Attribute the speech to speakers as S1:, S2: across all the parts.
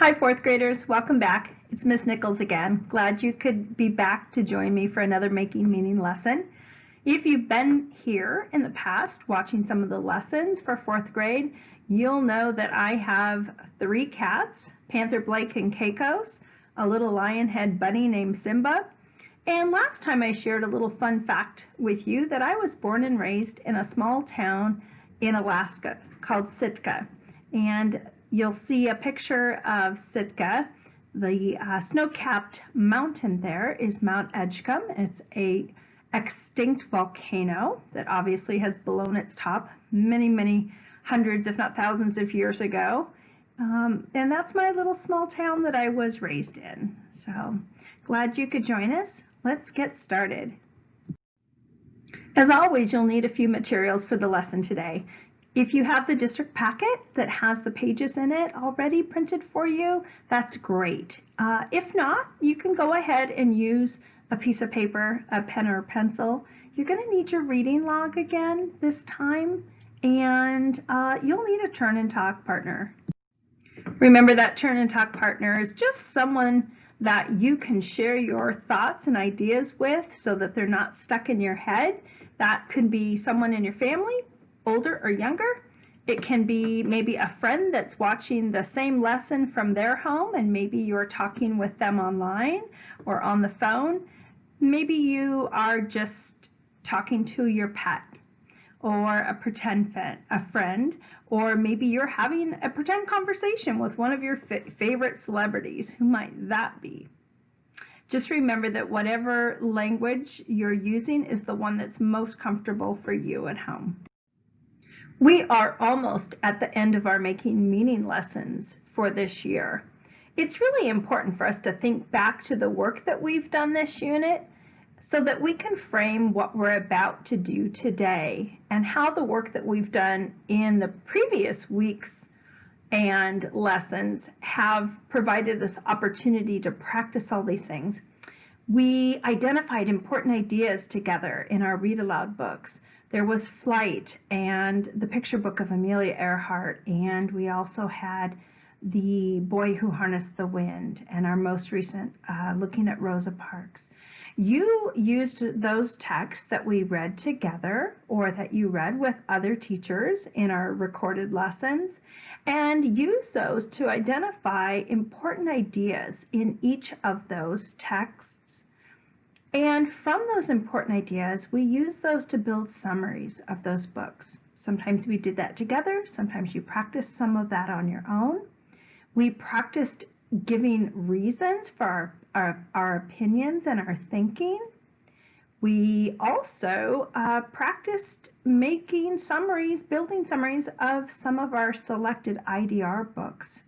S1: Hi, fourth graders. Welcome back. It's Miss Nichols again. Glad you could be back to join me for another Making Meaning lesson. If you've been here in the past watching some of the lessons for fourth grade, you'll know that I have three cats, Panther Blake and Caicos, a little lion head bunny named Simba, and last time I shared a little fun fact with you that I was born and raised in a small town in Alaska called Sitka. And you'll see a picture of Sitka. The uh, snow-capped mountain there is Mount Edgecumbe. It's a extinct volcano that obviously has blown its top many, many hundreds, if not thousands of years ago. Um, and that's my little small town that I was raised in. So glad you could join us. Let's get started. As always, you'll need a few materials for the lesson today. If you have the district packet that has the pages in it already printed for you, that's great. Uh, if not, you can go ahead and use a piece of paper, a pen or a pencil. You're going to need your reading log again this time, and uh, you'll need a turn and talk partner. Remember that turn and talk partner is just someone that you can share your thoughts and ideas with so that they're not stuck in your head. That could be someone in your family, older or younger. It can be maybe a friend that's watching the same lesson from their home and maybe you're talking with them online or on the phone. Maybe you are just talking to your pet or a pretend a friend, or maybe you're having a pretend conversation with one of your favorite celebrities. Who might that be? Just remember that whatever language you're using is the one that's most comfortable for you at home. We are almost at the end of our Making Meaning lessons for this year. It's really important for us to think back to the work that we've done this unit so that we can frame what we're about to do today and how the work that we've done in the previous weeks and lessons have provided this opportunity to practice all these things. We identified important ideas together in our read aloud books. There was Flight and the picture book of Amelia Earhart, and we also had The Boy Who Harnessed the Wind, and our most recent, uh, looking at Rosa Parks. You used those texts that we read together or that you read with other teachers in our recorded lessons and use those to identify important ideas in each of those texts and from those important ideas, we use those to build summaries of those books. Sometimes we did that together. Sometimes you practiced some of that on your own. We practiced giving reasons for our, our, our opinions and our thinking. We also uh, practiced making summaries, building summaries of some of our selected IDR books.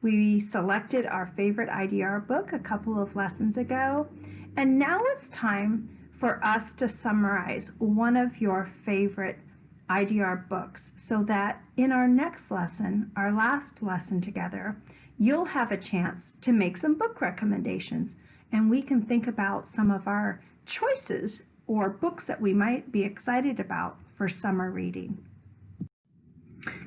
S1: We selected our favorite IDR book a couple of lessons ago, and now it's time for us to summarize one of your favorite IDR books so that in our next lesson, our last lesson together, you'll have a chance to make some book recommendations and we can think about some of our choices or books that we might be excited about for summer reading.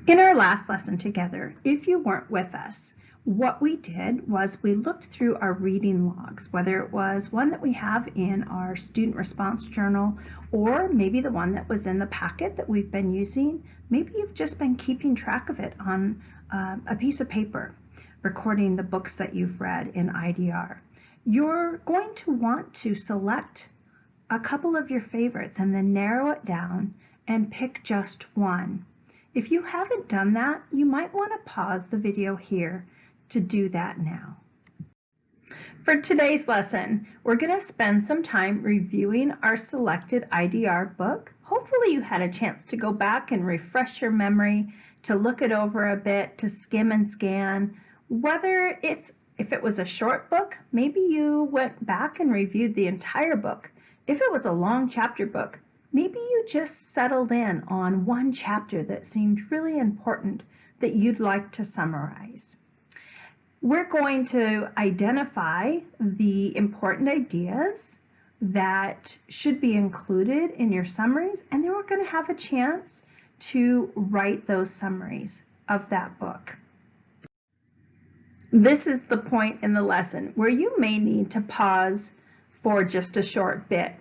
S1: In our last lesson together, if you weren't with us, what we did was we looked through our reading logs, whether it was one that we have in our student response journal or maybe the one that was in the packet that we've been using. Maybe you've just been keeping track of it on uh, a piece of paper, recording the books that you've read in IDR. You're going to want to select a couple of your favorites and then narrow it down and pick just one. If you haven't done that, you might want to pause the video here to do that now. For today's lesson, we're going to spend some time reviewing our selected IDR book. Hopefully you had a chance to go back and refresh your memory, to look it over a bit, to skim and scan. Whether it's, if it was a short book, maybe you went back and reviewed the entire book. If it was a long chapter book, maybe you just settled in on one chapter that seemed really important that you'd like to summarize. We're going to identify the important ideas that should be included in your summaries, and then we're going to have a chance to write those summaries of that book. This is the point in the lesson where you may need to pause for just a short bit.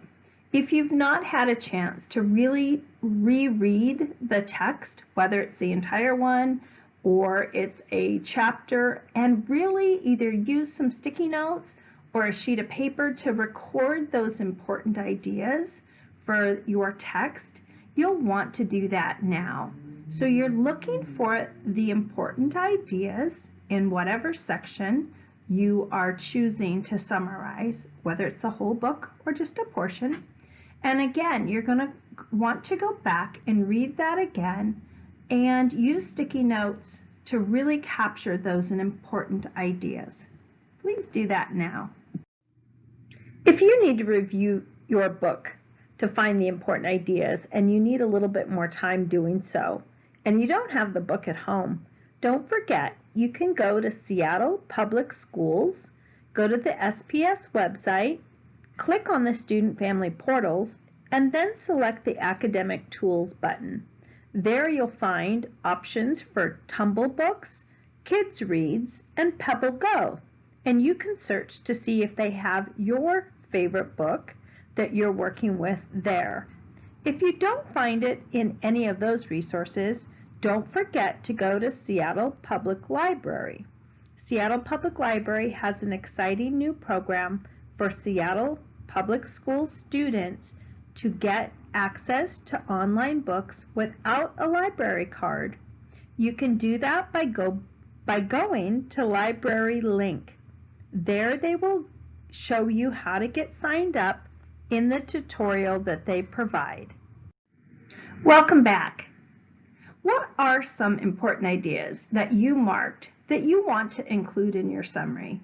S1: If you've not had a chance to really reread the text, whether it's the entire one or it's a chapter, and really either use some sticky notes or a sheet of paper to record those important ideas for your text, you'll want to do that now. So you're looking for the important ideas in whatever section you are choosing to summarize, whether it's the whole book or just a portion. And again, you're going to want to go back and read that again and use sticky notes to really capture those important ideas. Please do that now. If you need to review your book to find the important ideas and you need a little bit more time doing so, and you don't have the book at home, don't forget you can go to Seattle Public Schools, go to the SPS website, click on the Student Family Portals, and then select the Academic Tools button. There you'll find options for Tumble Books, Kids Reads, and Pebble Go, and you can search to see if they have your favorite book that you're working with there. If you don't find it in any of those resources, don't forget to go to Seattle Public Library. Seattle Public Library has an exciting new program for Seattle Public School students to get access to online books without a library card. You can do that by, go, by going to Library Link. There they will show you how to get signed up in the tutorial that they provide. Welcome back. What are some important ideas that you marked that you want to include in your summary?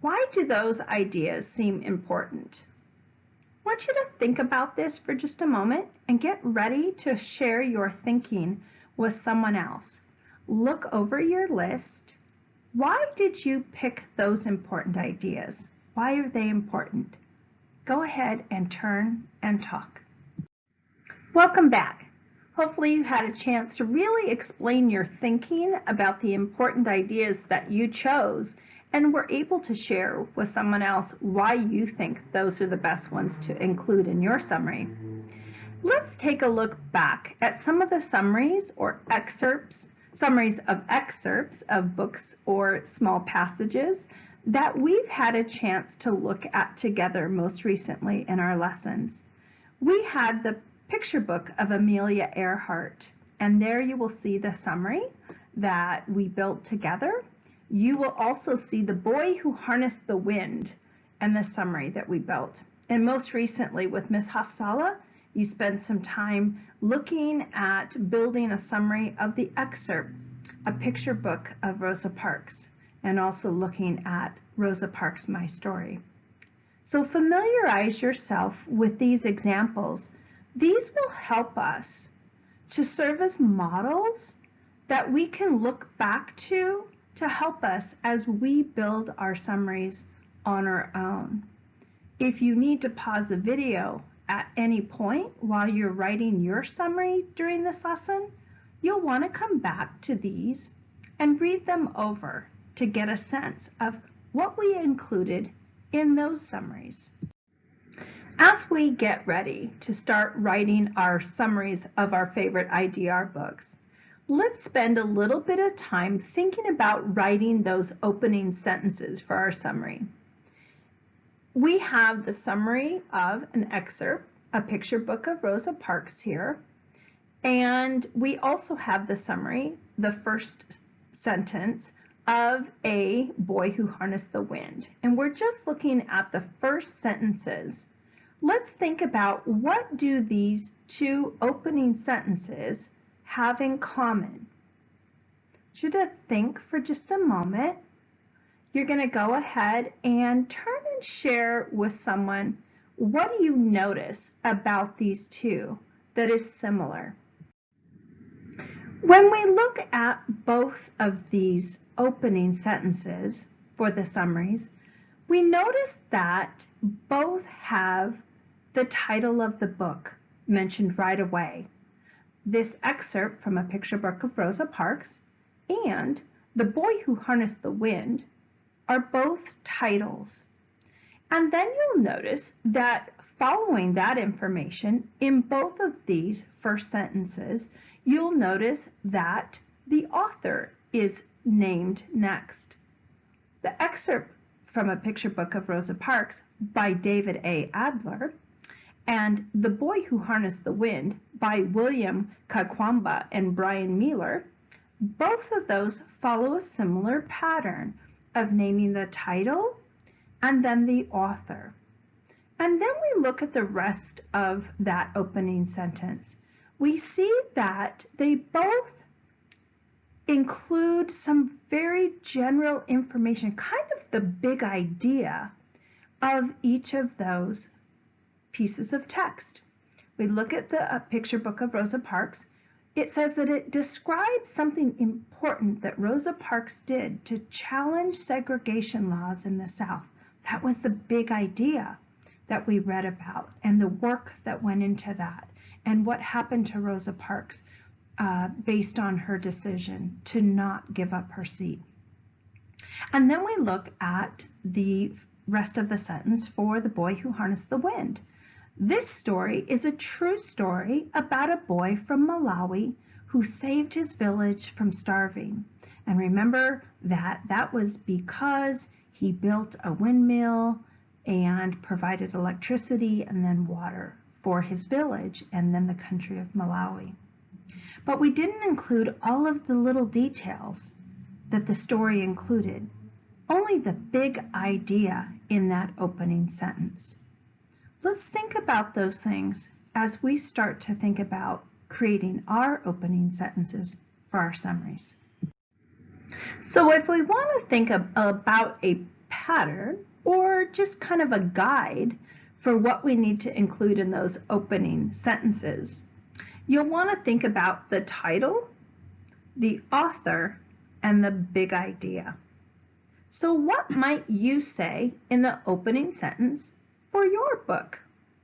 S1: Why do those ideas seem important? Want you to think about this for just a moment and get ready to share your thinking with someone else. Look over your list why did you pick those important ideas? Why are they important? Go ahead and turn and talk. Welcome back. Hopefully you had a chance to really explain your thinking about the important ideas that you chose and were able to share with someone else why you think those are the best ones to include in your summary. Let's take a look back at some of the summaries or excerpts summaries of excerpts of books or small passages that we've had a chance to look at together most recently in our lessons. We had the picture book of Amelia Earhart, and there you will see the summary that we built together. You will also see the boy who harnessed the wind and the summary that we built. And most recently with Ms. Hafsala, you spent some time looking at building a summary of the excerpt, a picture book of Rosa Parks, and also looking at Rosa Parks' My Story. So familiarize yourself with these examples. These will help us to serve as models that we can look back to to help us as we build our summaries on our own. If you need to pause the video at any point while you're writing your summary during this lesson, you'll want to come back to these and read them over to get a sense of what we included in those summaries. As we get ready to start writing our summaries of our favorite IDR books, let's spend a little bit of time thinking about writing those opening sentences for our summary we have the summary of an excerpt, a picture book of Rosa Parks here. And we also have the summary, the first sentence of a boy who harnessed the wind. And we're just looking at the first sentences. Let's think about what do these two opening sentences have in common? Should I think for just a moment you're going to go ahead and turn and share with someone what do you notice about these two that is similar. When we look at both of these opening sentences for the summaries, we notice that both have the title of the book mentioned right away. This excerpt from a picture book of Rosa Parks and The Boy Who Harnessed the Wind are both titles. And then you'll notice that following that information, in both of these first sentences, you'll notice that the author is named next. The excerpt from a picture book of Rosa Parks by David A. Adler and The Boy Who Harnessed the Wind by William Kamkwamba and Bryan Mealer, both of those follow a similar pattern of naming the title and then the author. And then we look at the rest of that opening sentence. We see that they both include some very general information, kind of the big idea of each of those pieces of text. We look at the uh, picture book of Rosa Parks. It says that it describes something important that Rosa Parks did to challenge segregation laws in the South. That was the big idea that we read about and the work that went into that and what happened to Rosa Parks uh, based on her decision to not give up her seat. And then we look at the rest of the sentence for the boy who harnessed the wind. This story is a true story about a boy from Malawi who saved his village from starving. And remember that that was because he built a windmill and provided electricity and then water for his village and then the country of Malawi. But we didn't include all of the little details that the story included, only the big idea in that opening sentence. Let's think about those things as we start to think about creating our opening sentences for our summaries. So if we want to think of, about a pattern or just kind of a guide for what we need to include in those opening sentences, you'll want to think about the title, the author, and the big idea. So what might you say in the opening sentence for your book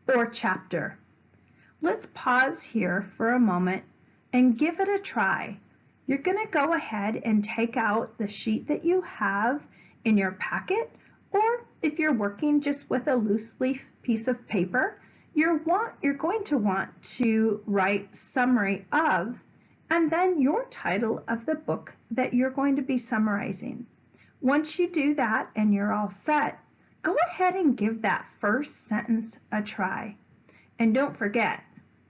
S1: or chapter? Let's pause here for a moment and give it a try. You're going to go ahead and take out the sheet that you have in your packet, or if you're working just with a loose leaf piece of paper, you're, want, you're going to want to write summary of and then your title of the book that you're going to be summarizing. Once you do that and you're all set, go ahead and give that first sentence a try. And don't forget,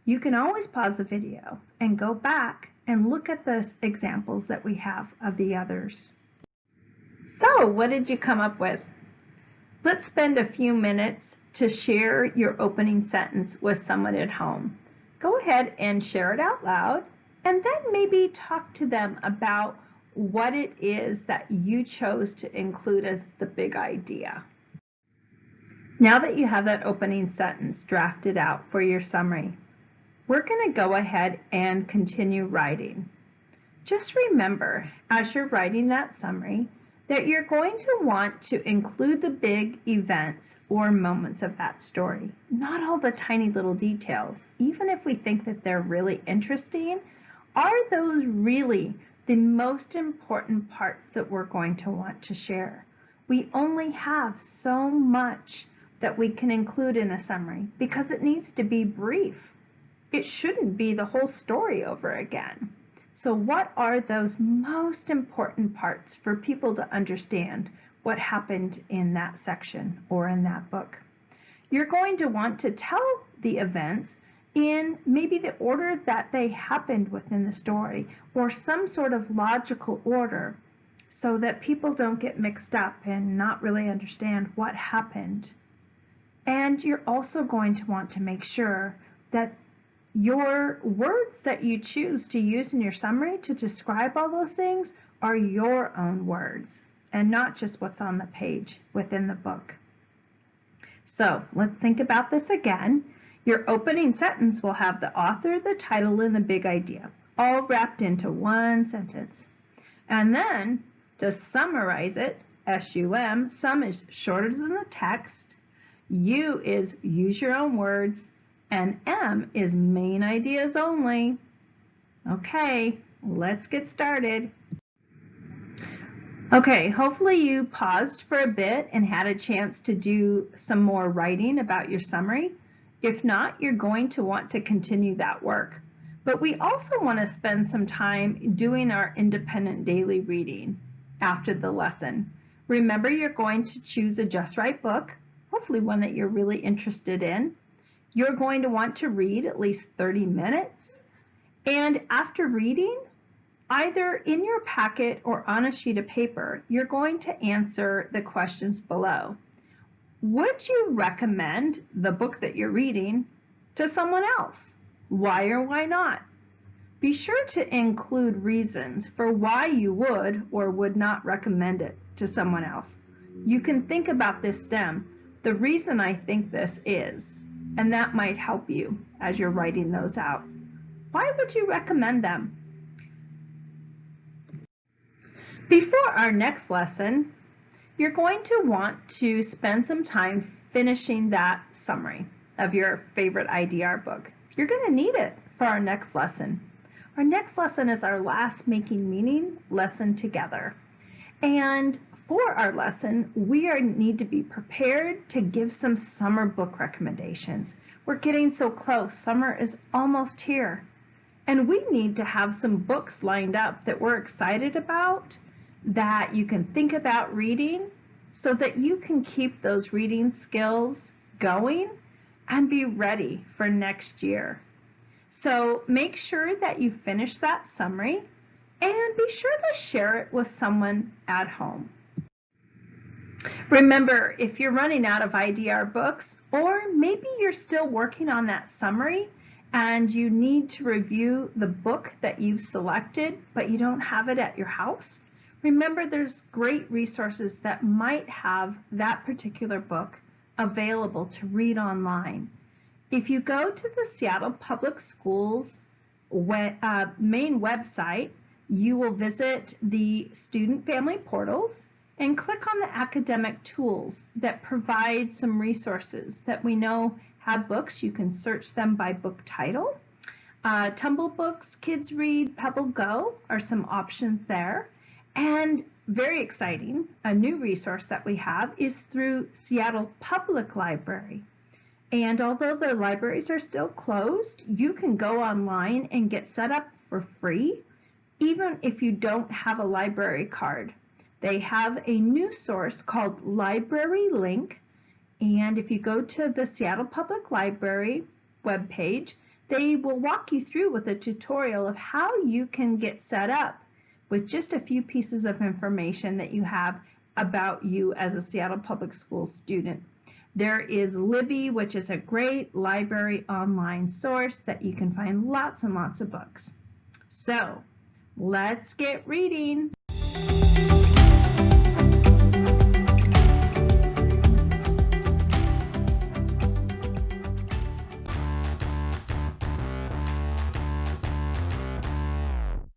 S1: you can always pause the video and go back and look at the examples that we have of the others. So what did you come up with? Let's spend a few minutes to share your opening sentence with someone at home. Go ahead and share it out loud and then maybe talk to them about what it is that you chose to include as the big idea. Now that you have that opening sentence drafted out for your summary, we're going to go ahead and continue writing. Just remember, as you're writing that summary, that you're going to want to include the big events or moments of that story, not all the tiny little details. Even if we think that they're really interesting, are those really the most important parts that we're going to want to share? We only have so much that we can include in a summary because it needs to be brief. It shouldn't be the whole story over again. So what are those most important parts for people to understand what happened in that section or in that book? You're going to want to tell the events in maybe the order that they happened within the story or some sort of logical order so that people don't get mixed up and not really understand what happened. And you're also going to want to make sure that your words that you choose to use in your summary to describe all those things are your own words and not just what's on the page within the book. So let's think about this again. Your opening sentence will have the author, the title, and the big idea, all wrapped into one sentence. And then to summarize it, SUM, sum is shorter than the text. U is use your own words and M is main ideas only. Okay, let's get started. Okay, hopefully you paused for a bit and had a chance to do some more writing about your summary. If not, you're going to want to continue that work. But we also want to spend some time doing our independent daily reading after the lesson. Remember, you're going to choose a Just Right book, hopefully one that you're really interested in. You're going to want to read at least 30 minutes. And after reading, Either in your packet or on a sheet of paper, you're going to answer the questions below. Would you recommend the book that you're reading to someone else? Why or why not? Be sure to include reasons for why you would or would not recommend it to someone else. You can think about this stem. The reason I think this is, and that might help you as you're writing those out. Why would you recommend them? Before our next lesson, you're going to want to spend some time finishing that summary of your favorite IDR book. You're going to need it for our next lesson. Our next lesson is our last Making Meaning lesson together. And for our lesson, we are, need to be prepared to give some summer book recommendations. We're getting so close. Summer is almost here. And we need to have some books lined up that we're excited about that you can think about reading so that you can keep those reading skills going and be ready for next year. So make sure that you finish that summary and be sure to share it with someone at home. Remember, if you're running out of IDR books, or maybe you're still working on that summary and you need to review the book that you've selected, but you don't have it at your house, Remember, there's great resources that might have that particular book available to read online. If you go to the Seattle Public Schools web, uh, main website, you will visit the student family portals and click on the academic tools that provide some resources that we know have books. You can search them by book title. Uh, Tumble Books, Kids Read, Pebble Go are some options there. And very exciting, a new resource that we have is through Seattle Public Library. And although the libraries are still closed, you can go online and get set up for free, even if you don't have a library card. They have a new source called Library Link. And if you go to the Seattle Public Library webpage, they will walk you through with a tutorial of how you can get set up with just a few pieces of information that you have about you as a Seattle Public Schools student. There is Libby, which is a great library online source that you can find lots and lots of books. So let's get reading.